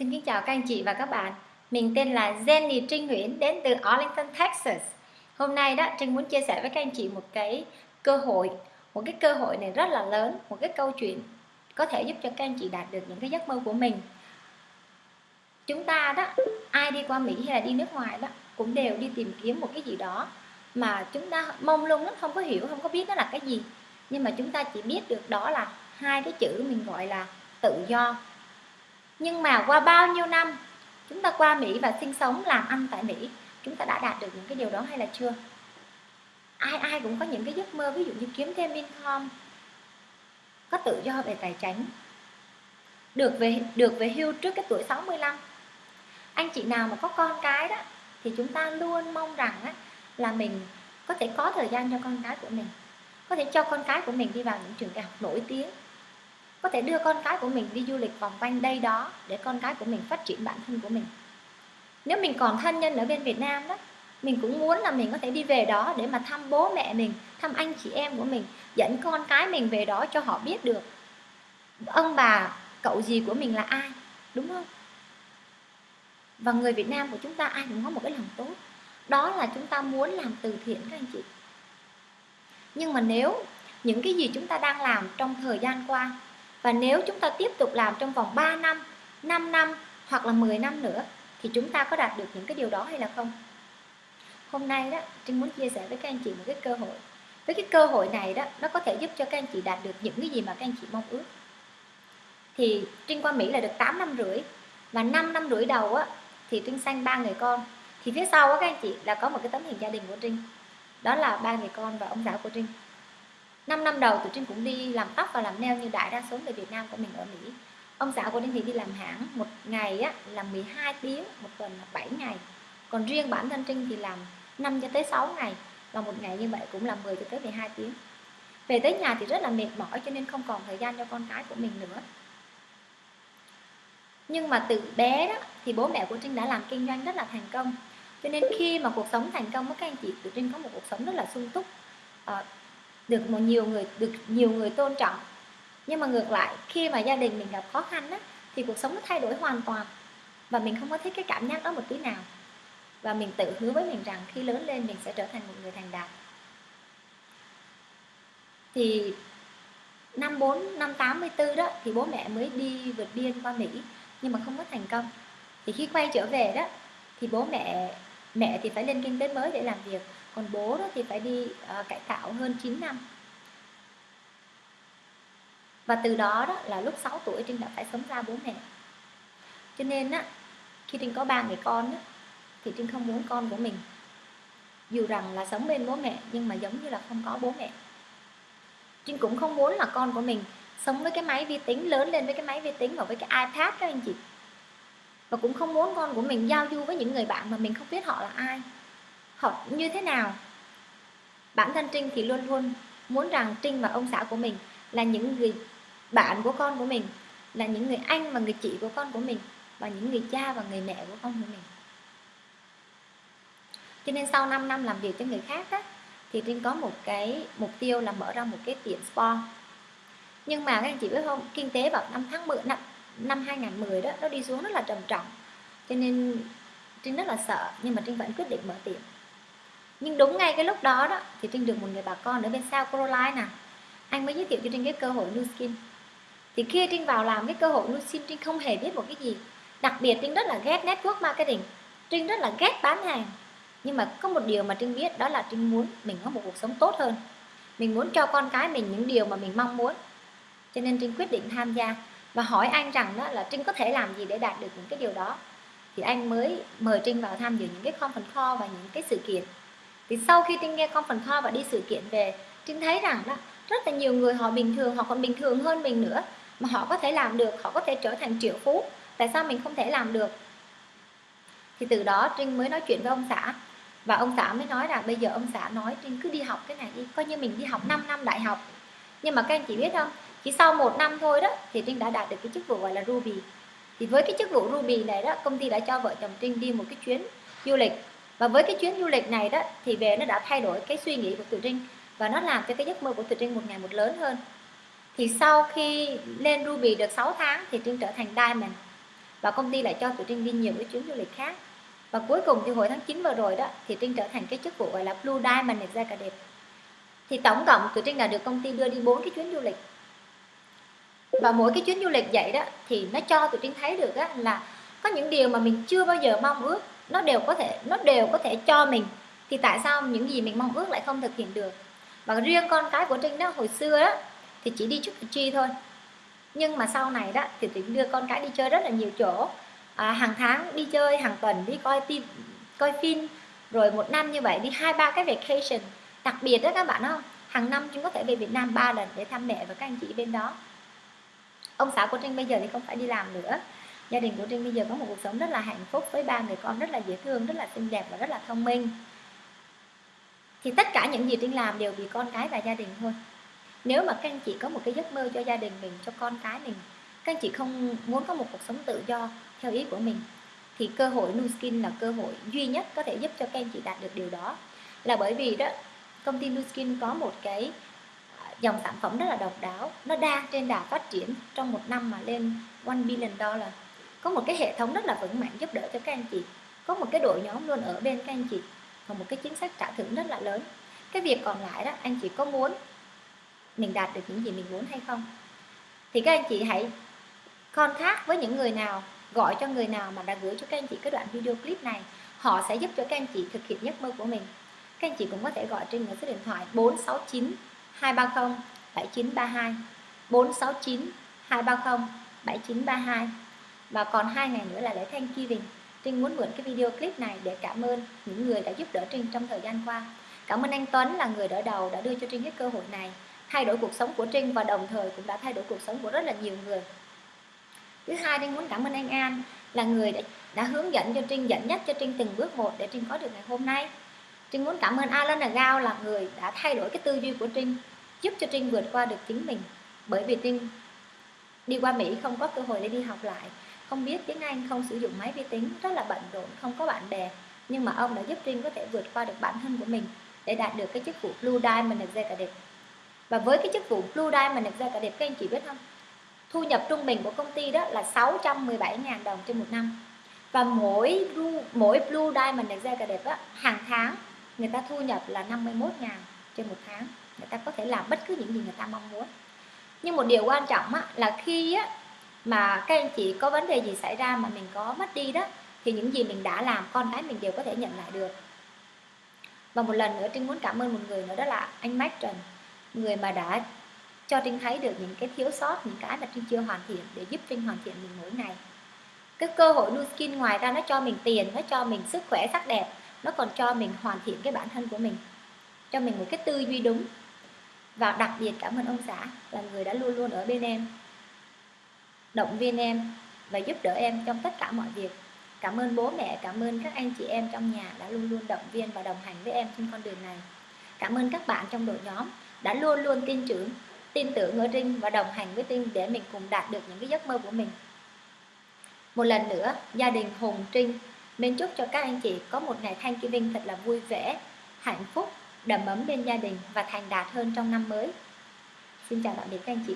Xin kính chào các anh chị và các bạn. Mình tên là Jenny Trinh Nguyễn đến từ Arlington, Texas. Hôm nay đó Trinh muốn chia sẻ với các anh chị một cái cơ hội, một cái cơ hội này rất là lớn, một cái câu chuyện có thể giúp cho các anh chị đạt được những cái giấc mơ của mình. Chúng ta đó, ai đi qua Mỹ hay là đi nước ngoài đó cũng đều đi tìm kiếm một cái gì đó mà chúng ta mong lung lắm không có hiểu, không có biết nó là cái gì. Nhưng mà chúng ta chỉ biết được đó là hai cái chữ mình gọi là tự do nhưng mà qua bao nhiêu năm chúng ta qua Mỹ và sinh sống làm ăn tại Mỹ chúng ta đã đạt được những cái điều đó hay là chưa? Ai ai cũng có những cái giấc mơ ví dụ như kiếm thêm income có tự do về tài chính được về được về hưu trước cái tuổi 65 anh chị nào mà có con cái đó thì chúng ta luôn mong rằng á, là mình có thể có thời gian cho con cái của mình có thể cho con cái của mình đi vào những trường đại học nổi tiếng có thể đưa con cái của mình đi du lịch vòng quanh đây đó để con cái của mình phát triển bản thân của mình. Nếu mình còn thân nhân ở bên Việt Nam đó, mình cũng muốn là mình có thể đi về đó để mà thăm bố mẹ mình, thăm anh chị em của mình, dẫn con cái mình về đó cho họ biết được ông bà, cậu gì của mình là ai, đúng không? Và người Việt Nam của chúng ta ai cũng có một cái lòng tốt. Đó là chúng ta muốn làm từ thiện các anh chị. Nhưng mà nếu những cái gì chúng ta đang làm trong thời gian qua và nếu chúng ta tiếp tục làm trong vòng 3 năm, 5 năm hoặc là 10 năm nữa thì chúng ta có đạt được những cái điều đó hay là không? Hôm nay đó, Trinh muốn chia sẻ với các anh chị một cái cơ hội. Với cái cơ hội này đó, nó có thể giúp cho các anh chị đạt được những cái gì mà các anh chị mong ước. Thì Trinh qua Mỹ là được 8 năm rưỡi và 5 năm rưỡi đầu á thì Trinh sanh ba người con. Thì phía sau á các anh chị là có một cái tấm hình gia đình của Trinh. Đó là ba người con và ông xã của Trinh 5 năm đầu tụi Trinh cũng đi làm tóc và làm nail như đại đa số người Việt Nam của mình ở Mỹ. Ông xã của Đinh thì đi làm hãng một ngày á, là 12 tiếng một tuần là 7 ngày. Còn riêng bản thân Trinh thì làm 5 cho tới 6 ngày và một ngày như vậy cũng là 10 cho tới 12 tiếng. Về tới nhà thì rất là mệt mỏi cho nên không còn thời gian cho con cái của mình nữa. Nhưng mà từ bé đó thì bố mẹ của Trinh đã làm kinh doanh rất là thành công. Cho nên khi mà cuộc sống thành công với các anh chị tụi Trinh có một cuộc sống rất là sung túc. À, được một nhiều người được nhiều người tôn trọng. Nhưng mà ngược lại khi mà gia đình mình gặp khó khăn á, thì cuộc sống nó thay đổi hoàn toàn. Và mình không có thích cái cảm giác đó một tí nào. Và mình tự hứa với mình rằng khi lớn lên mình sẽ trở thành một người thành đạt. Thì năm 4, năm 84 đó thì bố mẹ mới đi vượt biên qua Mỹ nhưng mà không có thành công. Thì khi quay trở về đó thì bố mẹ mẹ thì phải lên kinh tế mới để làm việc còn bố đó thì phải đi uh, cải tạo hơn 9 năm. Và từ đó đó là lúc 6 tuổi Trinh đã phải sống ra bố mẹ. Cho nên á khi Trinh có ba người con á, thì Trinh không muốn con của mình. Dù rằng là sống bên bố mẹ nhưng mà giống như là không có bố mẹ. Trinh cũng không muốn là con của mình sống với cái máy vi tính lớn lên với cái máy vi tính và với cái iPad các anh chị. Và cũng không muốn con của mình giao du với những người bạn mà mình không biết họ là ai họ như thế nào? Bản thân Trinh thì luôn luôn muốn rằng Trinh và ông xã của mình là những người bạn của con của mình là những người anh và người chị của con của mình và những người cha và người mẹ của con của mình. Cho nên sau 5 năm làm việc cho người khác á, thì Trinh có một cái mục tiêu là mở ra một cái tiệm spa. Nhưng mà các anh chị biết không kinh tế vào năm tháng 10 năm năm 2010 đó nó đi xuống rất là trầm trọng. Cho nên Trinh rất là sợ nhưng mà Trinh vẫn quyết định mở tiệm nhưng đúng ngay cái lúc đó đó, thì trinh được một người bà con ở bên South Carolina. Anh mới giới thiệu cho trinh cái cơ hội new skin. Thì khi trinh vào làm cái cơ hội new skin, trinh không hề biết một cái gì. Đặc biệt trinh rất là ghét network marketing. Trinh rất là ghét bán hàng. Nhưng mà có một điều mà trinh biết, đó là trinh muốn mình có một cuộc sống tốt hơn. Mình muốn cho con cái mình những điều mà mình mong muốn. Cho nên trinh quyết định tham gia và hỏi anh rằng đó là trinh có thể làm gì để đạt được những cái điều đó. Thì anh mới mời trinh vào tham dự những cái conference call và những cái sự kiện thì sau khi trinh nghe conference call và đi sự kiện về, trinh thấy rằng đó, rất là nhiều người họ bình thường, họ còn bình thường hơn mình nữa. Mà họ có thể làm được, họ có thể trở thành triệu phú. Tại sao mình không thể làm được? Thì từ đó trinh mới nói chuyện với ông xã. Và ông xã mới nói là bây giờ ông xã nói, trinh cứ đi học cái này đi, coi như mình đi học 5 năm đại học. Nhưng mà các anh chị biết không, chỉ sau một năm thôi đó, thì trinh đã đạt được cái chức vụ gọi là ruby. Thì với cái chức vụ ruby này đó, công ty đã cho vợ chồng trinh đi một cái chuyến du lịch và với cái chuyến du lịch này đó thì về nó đã thay đổi cái suy nghĩ của Từ Trinh và nó làm cho cái giấc mơ của Từ Trinh một ngày một lớn hơn. Thì sau khi lên Ruby được 6 tháng thì Trinh trở thành Diamond và công ty lại cho tụi Trinh đi nhiều cái chuyến du lịch khác. Và cuối cùng thì hồi tháng 9 vừa rồi đó thì Trinh trở thành cái chức vụ gọi là Blue Diamond Executive thì tổng cộng tụi Trinh đã được công ty đưa đi bốn cái chuyến du lịch. Và mỗi cái chuyến du lịch vậy đó thì nó cho tụi Trinh thấy được á, là có những điều mà mình chưa bao giờ mong ước nó đều có thể nó đều có thể cho mình thì tại sao những gì mình mong ước lại không thực hiện được? Và riêng con cái của Trinh đó hồi xưa đó thì chỉ đi chút chi thôi. Nhưng mà sau này đó thì Trinh đưa con cái đi chơi rất là nhiều chỗ. À, hàng tháng đi chơi hàng tuần đi coi tim coi phim rồi một năm như vậy đi hai ba cái vacation. Đặc biệt đó các bạn không? Hàng năm chúng có thể về Việt Nam ba lần để thăm mẹ và các anh chị bên đó. Ông xã của Trinh bây giờ thì không phải đi làm nữa gia đình của Trinh bây giờ có một cuộc sống rất là hạnh phúc với ba người con rất là dễ thương, rất là xinh đẹp và rất là thông minh. Thì tất cả những gì Trinh làm đều vì con cái và gia đình thôi. Nếu mà các anh chị có một cái giấc mơ cho gia đình mình, cho con cái mình, các anh chị không muốn có một cuộc sống tự do theo ý của mình, thì cơ hội Nuskin là cơ hội duy nhất có thể giúp cho các anh chị đạt được điều đó. Là bởi vì đó, công ty Nuskin có một cái à, dòng sản phẩm rất là độc đáo. Nó đang trên đà phát triển trong một năm mà lên 1 billion dollar có một cái hệ thống rất là vững mạnh giúp đỡ cho các anh chị. Có một cái đội nhóm luôn ở bên các anh chị. Và một cái chính sách trả thưởng rất là lớn. Cái việc còn lại đó, anh chị có muốn mình đạt được những gì mình muốn hay không? Thì các anh chị hãy contact với những người nào, gọi cho người nào mà đã gửi cho các anh chị cái đoạn video clip này. Họ sẽ giúp cho các anh chị thực hiện giấc mơ của mình. Các anh chị cũng có thể gọi trên số điện thoại 469 230 7932 469 230 7932 và còn hai ngày nữa là lễ Thanksgiving. Trinh muốn mượn cái video clip này để cảm ơn những người đã giúp đỡ Trinh trong thời gian qua. Cảm ơn anh Tuấn là người đỡ đầu đã đưa cho Trinh cái cơ hội này. Thay đổi cuộc sống của Trinh và đồng thời cũng đã thay đổi cuộc sống của rất là nhiều người. Thứ hai Trinh muốn cảm ơn anh An là người đã, đã hướng dẫn cho Trinh dẫn dắt cho Trinh từng bước một để Trinh có được ngày hôm nay. Trinh muốn cảm ơn Alan Agao là người đã thay đổi cái tư duy của Trinh giúp cho Trinh vượt qua được chính mình. Bởi vì Trinh đi qua Mỹ không có cơ hội để đi học lại không biết tiếng Anh không sử dụng máy vi tính rất là bận rộn không có bạn bè. Nhưng mà ông đã giúp Trinh có thể vượt qua được bản thân của mình để đạt được cái chức vụ Blue Diamond Executive. Và với cái chức vụ Blue Diamond Executive các anh chị biết không? Thu nhập trung bình của công ty đó là 617.000 đồng trên một năm. Và mỗi Blue, mỗi Blue Diamond Executive đó, hàng tháng người ta thu nhập là 51 ngàn trên một tháng. Người ta có thể làm bất cứ những gì người ta mong muốn. Nhưng một điều quan trọng á, là khi á, mà các anh chị có vấn đề gì xảy ra mà mình có mất đi đó, thì những gì mình đã làm, con cái mình đều có thể nhận lại được. Và một lần nữa, Trinh muốn cảm ơn một người nữa, đó là anh mách Trần, người mà đã cho Trinh thấy được những cái thiếu sót, những cái mà Trinh chưa hoàn thiện, để giúp Trinh hoàn thiện mình mỗi ngày. Cái cơ hội Nu Skin ngoài ra, nó cho mình tiền, nó cho mình sức khỏe sắc đẹp, nó còn cho mình hoàn thiện cái bản thân của mình, cho mình một cái tư duy đúng. Và đặc biệt cảm ơn ông xã là người đã luôn luôn ở bên em động viên em và giúp đỡ em trong tất cả mọi việc. Cảm ơn bố mẹ, cảm ơn các anh chị em trong nhà đã luôn luôn động viên và đồng hành với em trên con đường này. Cảm ơn các bạn trong đội nhóm đã luôn luôn tin tưởng tin tưởng ở Trinh và đồng hành với Trinh để mình cùng đạt được những cái giấc mơ của mình. Một lần nữa, gia đình Hùng, Trinh mình chúc cho các anh chị có một ngày Thanksgiving thật là vui vẻ, hạnh phúc, đầm ấm bên gia đình và thành đạt hơn trong năm mới. Xin chào tạm biệt các anh chị.